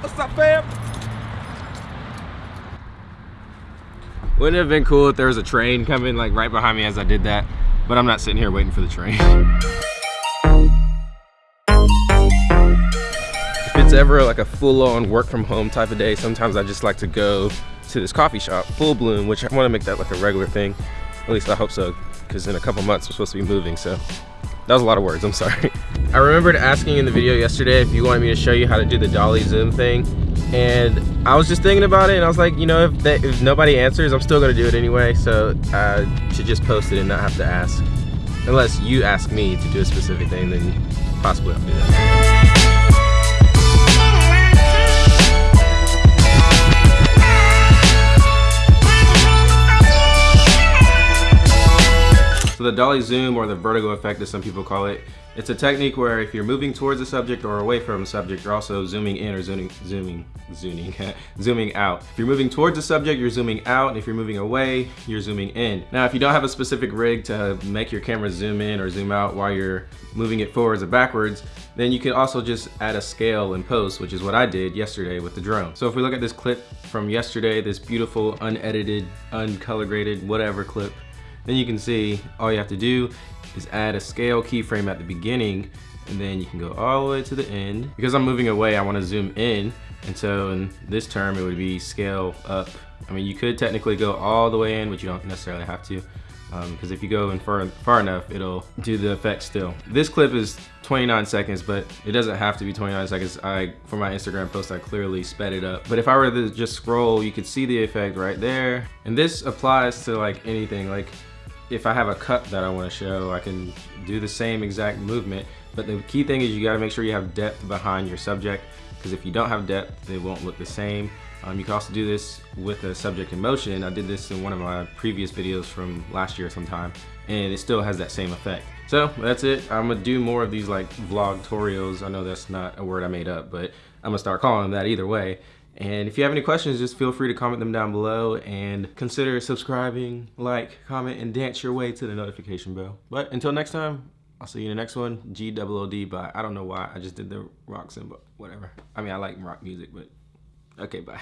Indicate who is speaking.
Speaker 1: What's up, fam?
Speaker 2: Wouldn't it have been cool if there was a train coming like right behind me as I did that? But I'm not sitting here waiting for the train. if it's ever like a full-on work from home type of day, sometimes I just like to go to this coffee shop, Full Bloom, which I want to make that like a regular thing. At least I hope so, because in a couple months we're supposed to be moving, so that was a lot of words, I'm sorry. I remembered asking in the video yesterday if you wanted me to show you how to do the dolly zoom thing, and I was just thinking about it, and I was like, you know, if, if nobody answers, I'm still gonna do it anyway, so I should just post it and not have to ask. Unless you ask me to do a specific thing, then possibly I'll do that. So the dolly zoom or the vertigo effect as some people call it, it's a technique where if you're moving towards the subject or away from the subject, you're also zooming in or zooming, zooming, zooming, zooming out. If you're moving towards the subject, you're zooming out. And if you're moving away, you're zooming in. Now, if you don't have a specific rig to make your camera zoom in or zoom out while you're moving it forwards or backwards, then you can also just add a scale in post, which is what I did yesterday with the drone. So if we look at this clip from yesterday, this beautiful, unedited, uncolor graded, whatever clip, then you can see all you have to do is add a scale keyframe at the beginning and then you can go all the way to the end. Because I'm moving away, I wanna zoom in. And so in this term, it would be scale up. I mean, you could technically go all the way in, but you don't necessarily have to. Because um, if you go in far, far enough, it'll do the effect still. This clip is 29 seconds, but it doesn't have to be 29 seconds. I, for my Instagram post, I clearly sped it up. But if I were to just scroll, you could see the effect right there. And this applies to like anything. Like if I have a cut that I want to show, I can do the same exact movement. But the key thing is you got to make sure you have depth behind your subject because if you don't have depth, they won't look the same. Um, you can also do this with a subject in motion. I did this in one of my previous videos from last year sometime, and it still has that same effect. So that's it. I'm gonna do more of these like vlog tutorials. I know that's not a word I made up, but I'm gonna start calling them that either way. And if you have any questions, just feel free to comment them down below and consider subscribing, like, comment, and dance your way to the notification bell. But until next time, I'll see you in the next one. G-O-O-D, but I don't know why. I just did the rock symbol, whatever. I mean, I like rock music, but okay, bye.